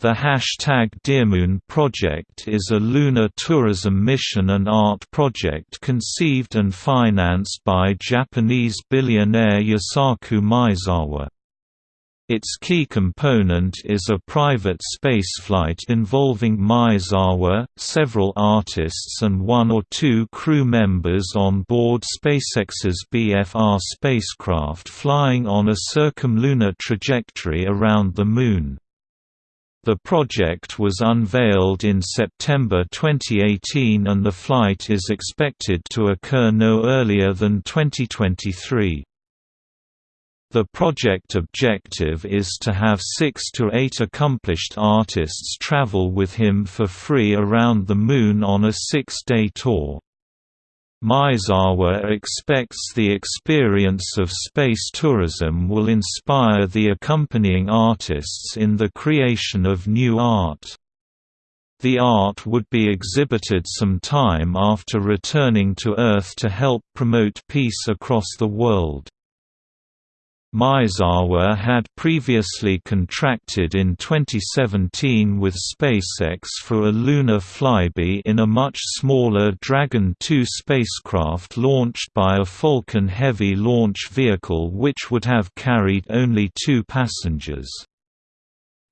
The hashtag Dearmoon project is a lunar tourism mission and art project conceived and financed by Japanese billionaire Yusaku Maezawa. Its key component is a private spaceflight involving Maezawa, several artists and one or two crew members on board SpaceX's BFR spacecraft flying on a circumlunar trajectory around the Moon. The project was unveiled in September 2018 and the flight is expected to occur no earlier than 2023. The project objective is to have six to eight accomplished artists travel with him for free around the Moon on a six-day tour. Maezawa expects the experience of space tourism will inspire the accompanying artists in the creation of new art. The art would be exhibited some time after returning to Earth to help promote peace across the world. Maezawa had previously contracted in 2017 with SpaceX for a lunar flyby in a much smaller Dragon 2 spacecraft launched by a Falcon Heavy launch vehicle which would have carried only two passengers.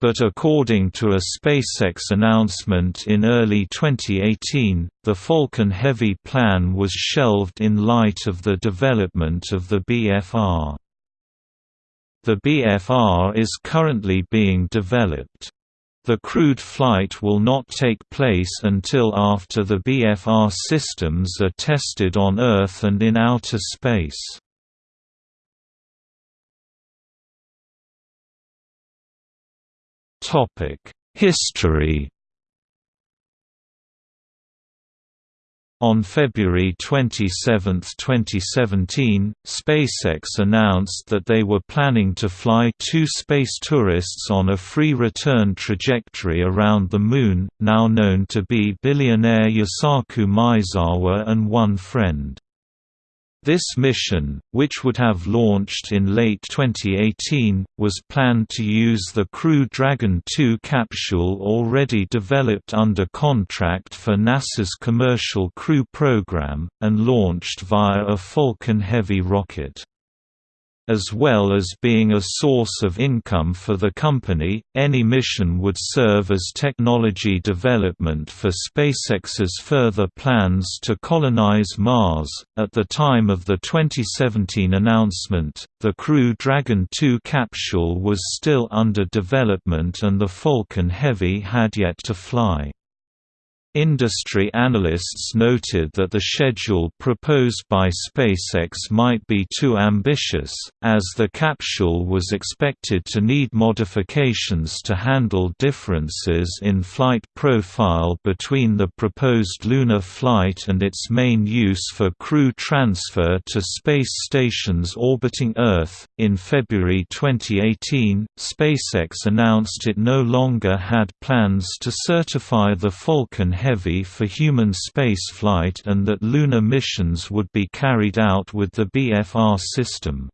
But according to a SpaceX announcement in early 2018, the Falcon Heavy plan was shelved in light of the development of the BFR. The BFR is currently being developed. The crewed flight will not take place until after the BFR systems are tested on Earth and in outer space. History On February 27, 2017, SpaceX announced that they were planning to fly two space tourists on a free return trajectory around the Moon, now known to be billionaire Yusaku Maezawa and one friend. This mission, which would have launched in late 2018, was planned to use the Crew Dragon 2 capsule already developed under contract for NASA's Commercial Crew Program, and launched via a Falcon Heavy rocket. As well as being a source of income for the company, any mission would serve as technology development for SpaceX's further plans to colonize Mars. At the time of the 2017 announcement, the Crew Dragon 2 capsule was still under development and the Falcon Heavy had yet to fly. Industry analysts noted that the schedule proposed by SpaceX might be too ambitious, as the capsule was expected to need modifications to handle differences in flight profile between the proposed lunar flight and its main use for crew transfer to space stations orbiting Earth. In February 2018, SpaceX announced it no longer had plans to certify the Falcon Heavy for human spaceflight and that lunar missions would be carried out with the BFR system.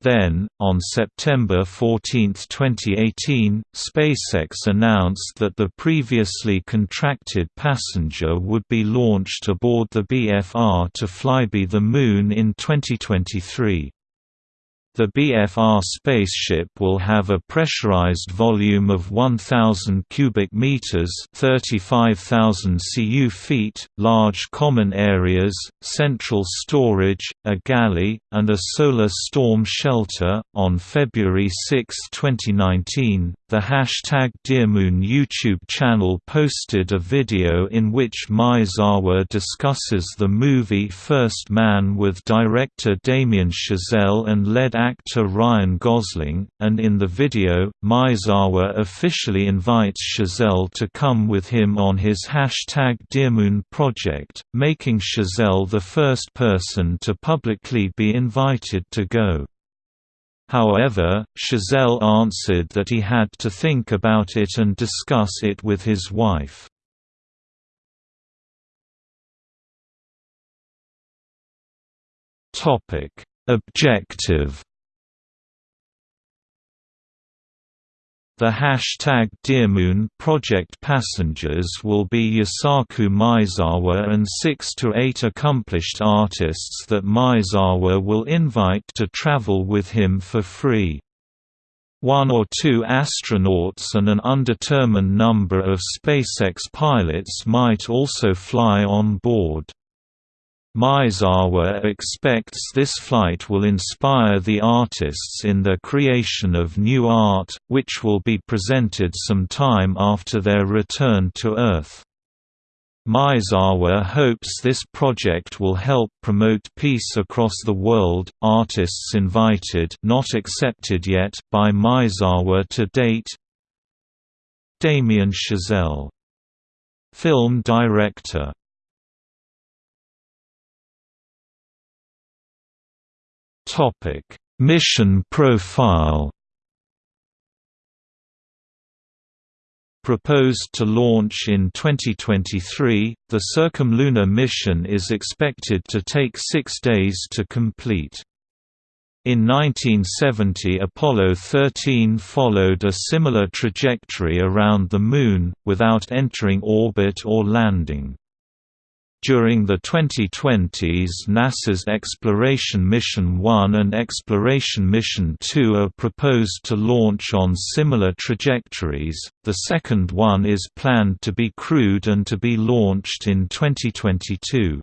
Then, on September 14, 2018, SpaceX announced that the previously contracted passenger would be launched aboard the BFR to flyby the Moon in 2023. The BFR spaceship will have a pressurized volume of 1000 cubic meters, 35000 cu feet, large common areas, central storage, a galley, and a solar storm shelter. On February 6, 2019, the hashtag Dearmoon YouTube channel posted a video in which Maezawa discusses the movie First Man with director Damien Chazelle and lead actor Ryan Gosling, and in the video, Maezawa officially invites Chazelle to come with him on his hashtag Dearmoon project, making Chazelle the first person to publicly be invited to go. However, Chazelle answered that he had to think about it and discuss it with his wife. Topic: Objective The hashtag DearMoon project passengers will be Yusaku Maezawa and six to eight accomplished artists that Maezawa will invite to travel with him for free. One or two astronauts and an undetermined number of SpaceX pilots might also fly on board. Maezawa expects this flight will inspire the artists in their creation of new art, which will be presented some time after their return to Earth. Maezawa hopes this project will help promote peace across the world. Artists invited, not accepted yet, by Maezawa to date. Damien Chazelle, film director. Topic: Mission profile. Proposed to launch in 2023, the Circumlunar mission is expected to take six days to complete. In 1970 Apollo 13 followed a similar trajectory around the Moon, without entering orbit or landing. During the 2020s NASA's Exploration Mission 1 and Exploration Mission 2 are proposed to launch on similar trajectories, the second one is planned to be crewed and to be launched in 2022.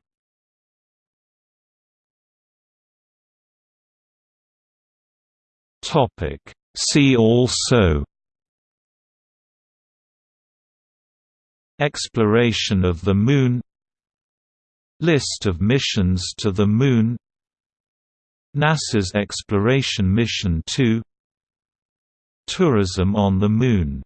See also Exploration of the Moon List of missions to the Moon. NASA's Exploration Mission 2 Tourism on the Moon